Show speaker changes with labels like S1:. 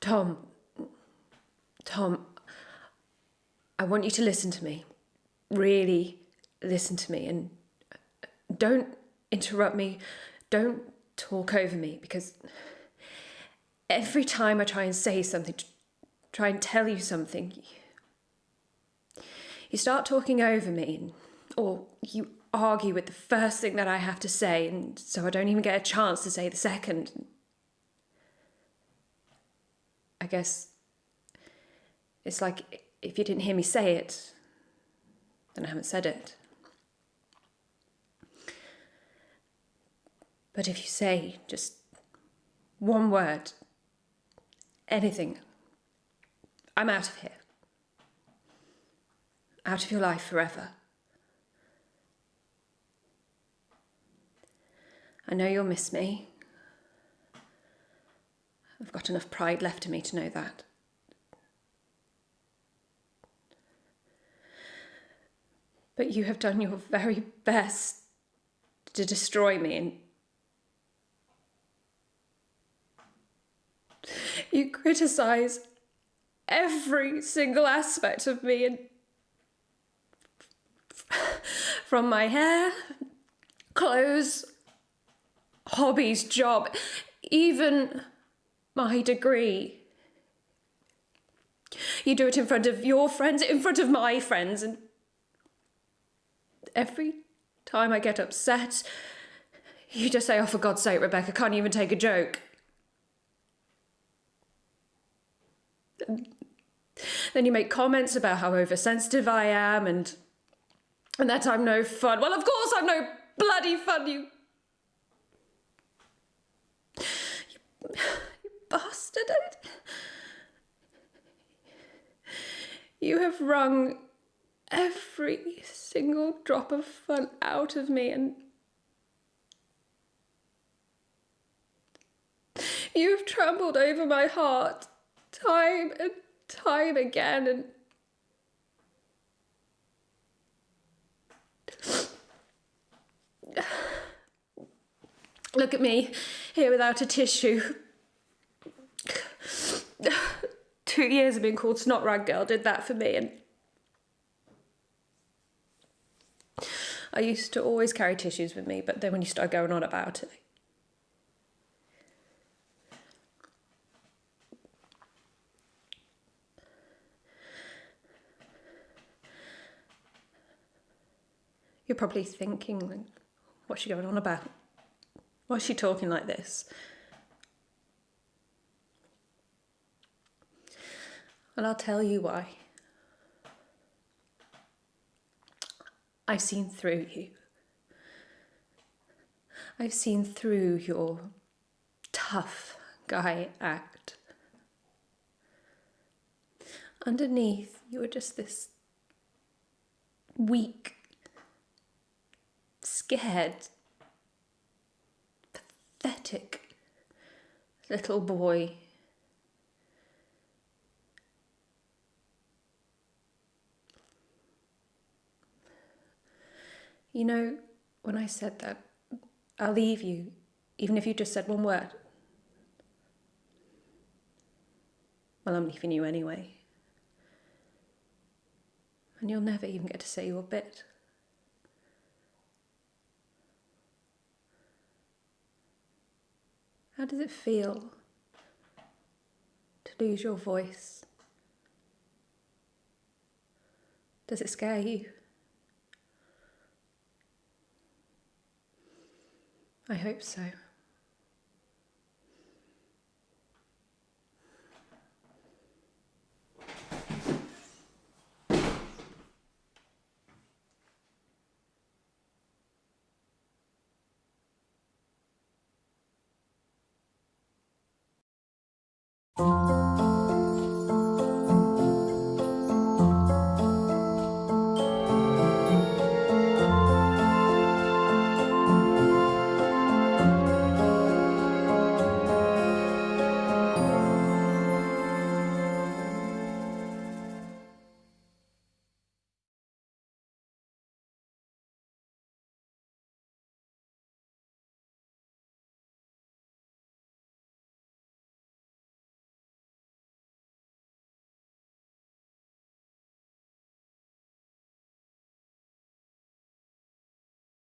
S1: Tom, Tom, I want you to listen to me. Really listen to me and don't interrupt me. Don't talk over me because every time I try and say something, try and tell you something, you start talking over me or you argue with the first thing that I have to say, and so I don't even get a chance to say the second. I guess it's like if you didn't hear me say it, then I haven't said it. But if you say just one word, anything, I'm out of here. Out of your life forever. I know you'll miss me. I've got enough pride left in me to know that. But you have done your very best to destroy me and you criticize every single aspect of me and from my hair, clothes, hobbies, job, even my degree. You do it in front of your friends, in front of my friends, and every time I get upset, you just say, oh, for God's sake, Rebecca, can't even take a joke. Then you make comments about how oversensitive I am and and that I'm no fun. Well, of course I'm no bloody fun, you you bastard. You have wrung every single drop of fun out of me and you've trampled over my heart time and time again and Look at me, here without a tissue. Two years of being called Snot Rag Girl did that for me and I used to always carry tissues with me, but then when you start going on about it, you're probably thinking, what's she going on about? Why is she talking like this? And I'll tell you why. I've seen through you. I've seen through your tough guy act. Underneath, you were just this weak, scared, pathetic little boy. You know, when I said that, I'll leave you, even if you just said one word. Well, I'm leaving you anyway. And you'll never even get to say your bit. How does it feel to lose your voice? Does it scare you? I hope so.